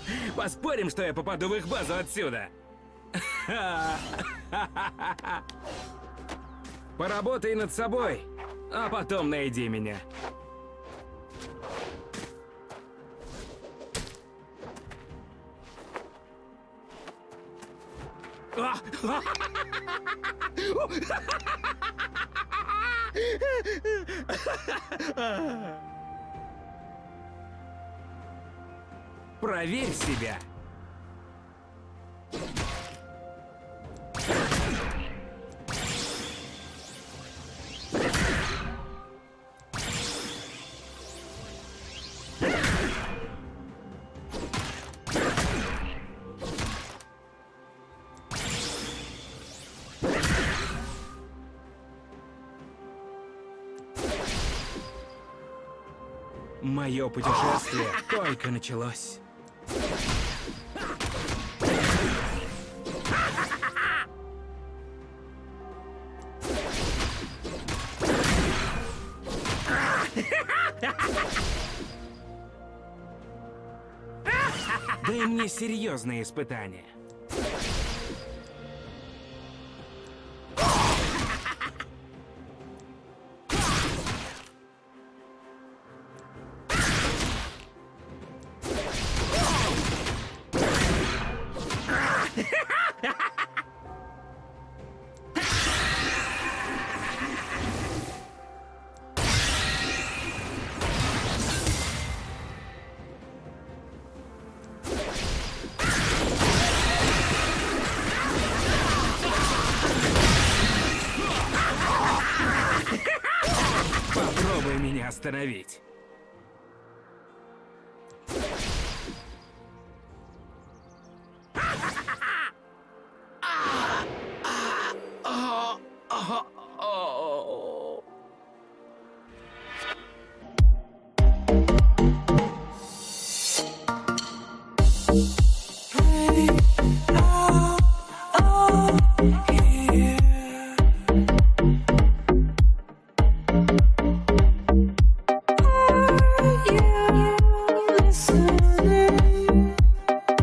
Поспорим, что я попаду в их базу отсюда. Поработай над собой, а потом найди меня. Проверь себя. Мое путешествие только началось. Дай мне серьезные испытания. Попробуй меня остановить.